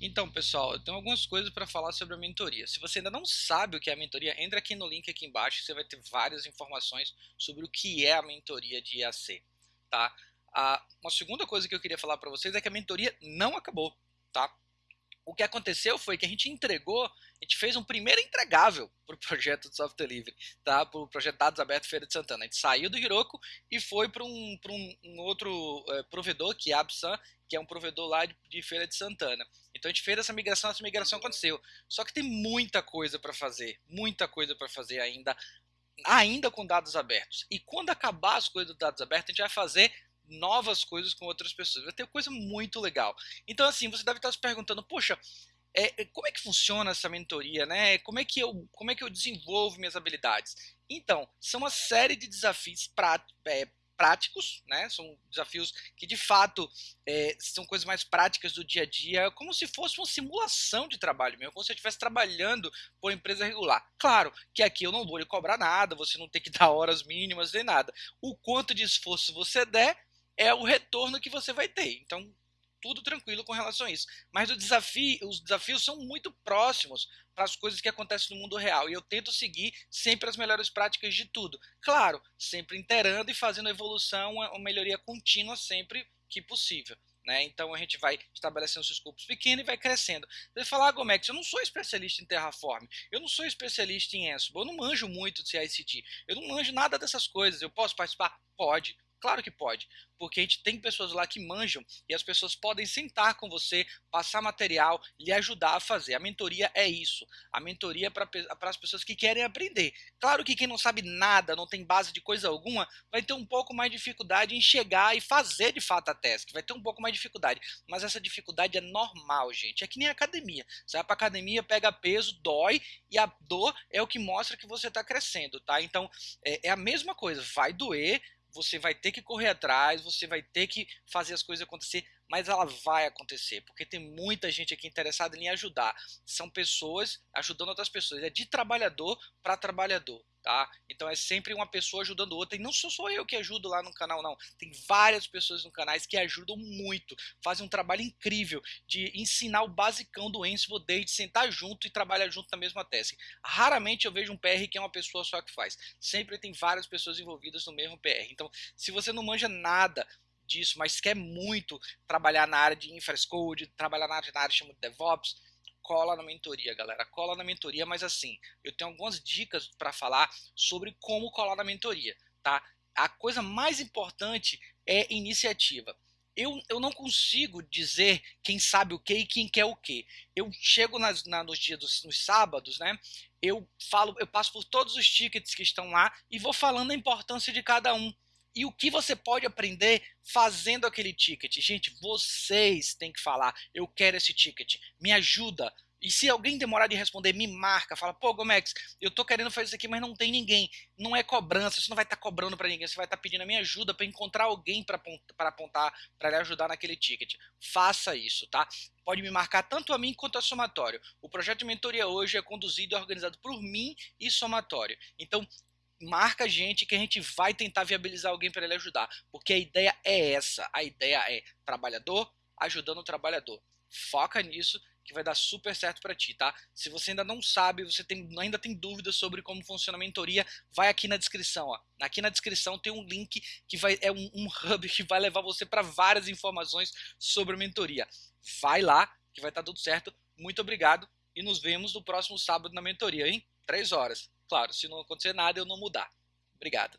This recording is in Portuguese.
Então, pessoal, eu tenho algumas coisas para falar sobre a mentoria. Se você ainda não sabe o que é a mentoria, entra aqui no link aqui embaixo, você vai ter várias informações sobre o que é a mentoria de IAC, tá? Ah, uma segunda coisa que eu queria falar para vocês é que a mentoria não acabou, tá? O que aconteceu foi que a gente entregou, a gente fez um primeiro entregável para o projeto de software livre, tá? para o projeto Dados Abertos Feira de Santana. A gente saiu do Hiroko e foi para um, um, um, outro é, provedor, que é a Absan, que é um provedor lá de, de, Feira de Santana. Então a gente fez essa migração, essa migração aconteceu. Só que tem muita coisa para fazer, muita coisa para fazer ainda, ainda com dados abertos. E quando acabar as coisas dos dados abertos, a gente vai fazer novas coisas com outras pessoas. Vai ter coisa muito legal. Então, assim, você deve estar se perguntando, poxa, é, é, como é que funciona essa mentoria, né? Como é que eu, como é que eu desenvolvo minhas habilidades? Então, são uma série de desafios prá, é, práticos, né? São desafios que de fato é, são coisas mais práticas do dia a dia, como se fosse uma simulação de trabalho mesmo, como se eu estivesse trabalhando por empresa regular. Claro que aqui eu não vou lhe cobrar nada, você não tem que dar horas mínimas nem nada. O quanto de esforço você der é o retorno que você vai ter. Então, tudo tranquilo com relação a isso. Mas desafio, os desafios são muito próximos para as coisas que acontecem no mundo real. E eu tento seguir sempre as melhores práticas de tudo. Claro, sempre interando e fazendo evolução, uma melhoria contínua sempre que possível. Né? Então a gente vai estabelecendo os escopos pequenos e vai crescendo. Você fala, ah, Gomex, eu não sou especialista em Terraform, eu não sou especialista em Ansible, eu não manjo muito de CICD, eu não manjo nada dessas coisas, eu posso participar? Pode. Claro que pode, porque a gente tem pessoas lá que manjam e as pessoas podem sentar com você, passar material, lhe ajudar a fazer. A mentoria é isso. A mentoria é para as pessoas que querem aprender. Claro que quem não sabe nada, não tem base de coisa alguma, vai ter um pouco mais de dificuldade em chegar e fazer de fato a task. Vai ter um pouco mais de dificuldade. Mas essa dificuldade é normal, gente. É que nem academia. Você vai para academia, pega peso, dói e a dor é o que mostra que você está crescendo, tá? Então é, é a mesma coisa. Vai doer você vai ter que correr atrás, você vai ter que fazer as coisas acontecer, mas ela vai acontecer, porque tem muita gente aqui interessada em ajudar. São pessoas ajudando outras pessoas, é de trabalhador para trabalhador tá? Então é sempre uma pessoa ajudando outra, e não sou só eu que ajudo lá no canal, não. Tem várias pessoas no canal que ajudam muito, fazem um trabalho incrível de ensinar o basicão do Ansible desde sentar junto e trabalhar junto na mesma task. Raramente eu vejo um PR que é uma pessoa só que faz. Sempre tem várias pessoas envolvidas no mesmo PR. Então, se você não manja nada disso, mas quer muito trabalhar na área de infrastructure, trabalhar na área, na área de DevOps, cola na mentoria, galera. Cola na mentoria, mas assim, eu tenho algumas dicas para falar sobre como colar na mentoria, tá? A coisa mais importante é iniciativa. Eu, eu não consigo dizer quem sabe o que e quem quer o que. Eu chego nas, na, nos dias dos nos sábados, né? Eu falo, eu passo por todos os tickets que estão lá e vou falando a importância de cada um e o que você pode aprender fazendo aquele ticket. Gente, vocês têm que falar, eu quero esse ticket, me ajuda. E se alguém demorar de responder, me marca, fala, pô, Gomex, eu tô querendo fazer isso aqui, mas não tem ninguém. Não é cobrança, você não vai estar tá cobrando para ninguém, você vai estar tá pedindo a minha ajuda para encontrar alguém para apontar, para lhe ajudar naquele ticket. Faça isso, tá? Pode me marcar tanto a mim quanto a Somatório. O projeto de mentoria hoje é conduzido e organizado por mim e Somatório. Então, marca a gente que a gente vai tentar viabilizar alguém para ele ajudar. Porque a ideia é essa. A ideia é trabalhador ajudando o trabalhador. Foca nisso que vai dar super certo para ti, tá? Se você ainda não sabe, você tem, ainda tem dúvidas sobre como funciona a mentoria, vai aqui na descrição, ó. Aqui na descrição tem um link que vai é um, um hub que vai levar você para várias informações sobre mentoria. Vai lá, que vai estar tá tudo certo. Muito obrigado e nos vemos no próximo sábado na mentoria, hein? Três horas. Claro, se não acontecer nada, eu não mudar. Obrigado.